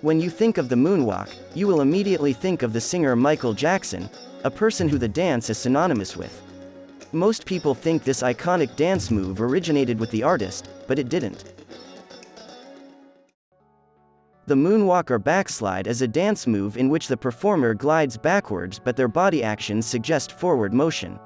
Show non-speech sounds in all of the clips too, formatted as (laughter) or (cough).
When you think of the moonwalk, you will immediately think of the singer Michael Jackson, a person who the dance is synonymous with. Most people think this iconic dance move originated with the artist, but it didn't. The moonwalk or backslide is a dance move in which the performer glides backwards but their body actions suggest forward motion.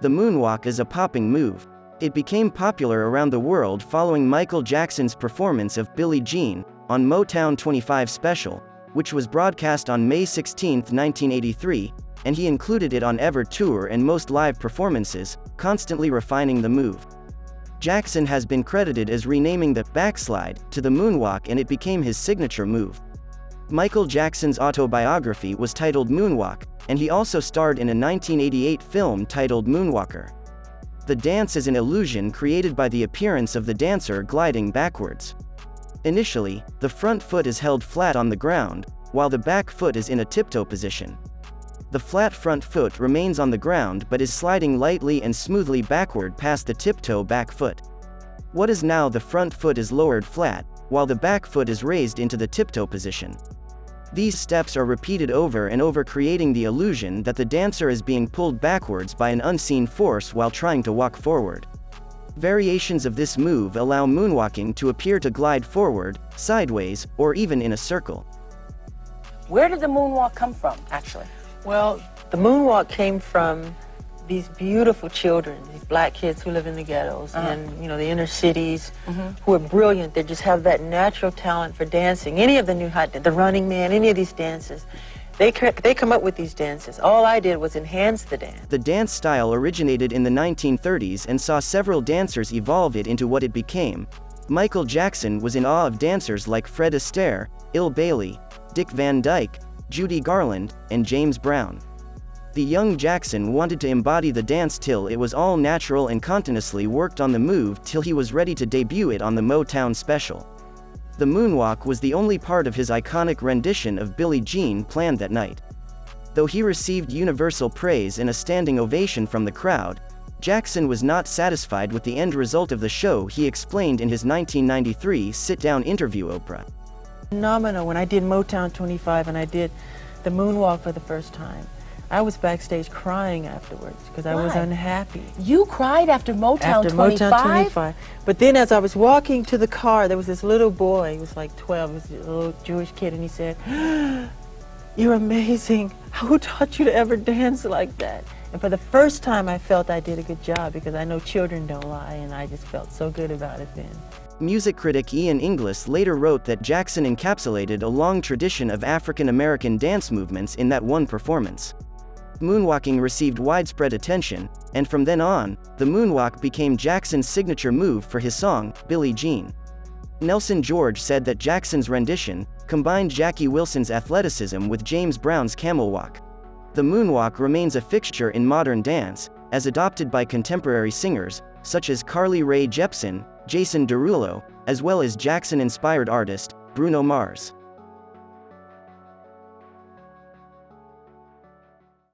The moonwalk is a popping move. It became popular around the world following Michael Jackson's performance of Billie Jean on Motown 25 Special, which was broadcast on May 16, 1983, and he included it on Ever Tour and most live performances, constantly refining the move. Jackson has been credited as renaming the backslide to the moonwalk and it became his signature move. Michael Jackson's autobiography was titled Moonwalk, and he also starred in a 1988 film titled Moonwalker. The dance is an illusion created by the appearance of the dancer gliding backwards. Initially, the front foot is held flat on the ground, while the back foot is in a tiptoe position. The flat front foot remains on the ground but is sliding lightly and smoothly backward past the tiptoe back foot. What is now the front foot is lowered flat, while the back foot is raised into the tiptoe position. These steps are repeated over and over creating the illusion that the dancer is being pulled backwards by an unseen force while trying to walk forward. Variations of this move allow moonwalking to appear to glide forward, sideways, or even in a circle. Where did the moonwalk come from, actually? Well, the moonwalk came from these beautiful children, these black kids who live in the ghettos uh -huh. and you know the inner cities, mm -hmm. who are brilliant. They just have that natural talent for dancing. Any of the new hot, the Running Man, any of these dances. They, they come up with these dances. All I did was enhance the dance. The dance style originated in the 1930s and saw several dancers evolve it into what it became. Michael Jackson was in awe of dancers like Fred Astaire, Bill Bailey, Dick Van Dyke, Judy Garland, and James Brown. The young Jackson wanted to embody the dance till it was all natural and continuously worked on the move till he was ready to debut it on the Motown special. The moonwalk was the only part of his iconic rendition of Billie Jean planned that night. Though he received universal praise and a standing ovation from the crowd, Jackson was not satisfied with the end result of the show he explained in his 1993 sit-down interview Oprah. Phenomenal when I did Motown 25 and I did the moonwalk for the first time. I was backstage crying afterwards because I was unhappy. You cried after Motown after 25? Motown 25. But then as I was walking to the car, there was this little boy, he was like 12, he was a little Jewish kid, and he said, (gasps) you're amazing. Who taught you to ever dance like that? And for the first time, I felt I did a good job because I know children don't lie, and I just felt so good about it then. Music critic Ian Inglis later wrote that Jackson encapsulated a long tradition of African American dance movements in that one performance. Moonwalking received widespread attention, and from then on, the moonwalk became Jackson's signature move for his song, Billie Jean. Nelson George said that Jackson's rendition combined Jackie Wilson's athleticism with James Brown's camel walk. The moonwalk remains a fixture in modern dance, as adopted by contemporary singers, such as Carly Rae Jepsen, Jason Derulo, as well as Jackson-inspired artist, Bruno Mars.